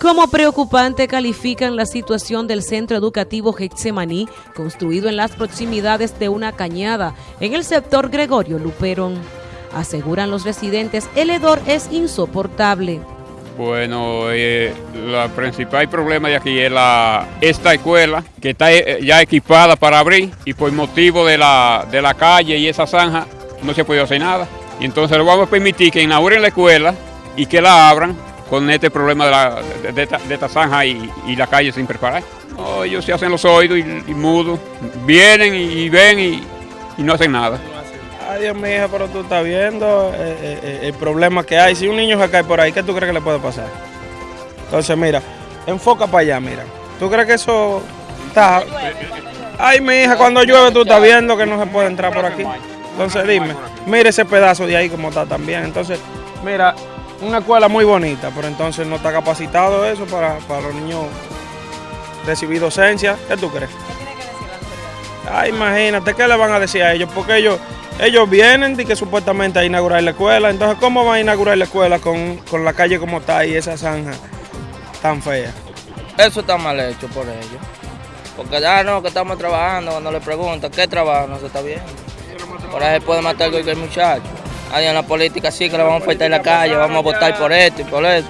Como preocupante califican la situación del centro educativo Getsemaní, construido en las proximidades de una cañada en el sector Gregorio Luperón. Aseguran los residentes, el hedor es insoportable. Bueno, eh, el principal problema de aquí es esta escuela que está eh, ya equipada para abrir y por motivo de la, de la calle y esa zanja no se puede hacer nada. Entonces le vamos a permitir que inauguren la escuela y que la abran con este problema de, la, de, esta, zanja y, la calle sin preparar. ellos se hacen los oídos y, mudos, vienen y, ven y, no hacen nada. Ay Dios mío, pero tú estás viendo eh, eh, eh, el problema que hay. Si un niño se cae por ahí, ¿qué tú crees que le puede pasar? Entonces, mira, enfoca para allá, mira. ¿Tú crees que eso está...? Ay, mi hija, cuando llueve tú estás viendo que no se puede entrar por aquí. Entonces, dime, mire ese pedazo de ahí como está también. Entonces, mira, una escuela muy bonita, pero entonces no está capacitado eso para, los niños recibir docencia. ¿Qué tú crees? Ay, imagínate, ¿qué le van a decir a ellos? Porque ellos, ellos vienen y que supuestamente a inaugurar la escuela. Entonces, ¿cómo van a inaugurar la escuela con, la calle como está y esa zanja tan fea? Eso está mal hecho por ellos. Porque ya no, que estamos trabajando, cuando le preguntan qué trabajo, no se está viendo. Por ahí se puede matar cualquier muchacho. Ahí en la política sí que le vamos a faltar en la calle, vamos a votar por esto y por eso.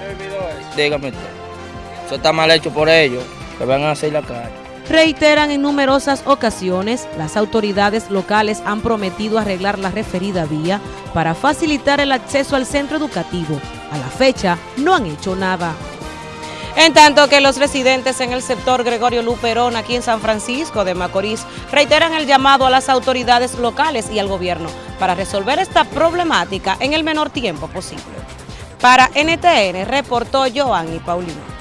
Dígame usted. Eso está mal hecho por ellos, que van a hacer la calle. Reiteran en numerosas ocasiones, las autoridades locales han prometido arreglar la referida vía para facilitar el acceso al centro educativo. A la fecha, no han hecho nada. En tanto que los residentes en el sector Gregorio Luperón, aquí en San Francisco de Macorís, reiteran el llamado a las autoridades locales y al gobierno para resolver esta problemática en el menor tiempo posible. Para NTN reportó Joan y Paulino.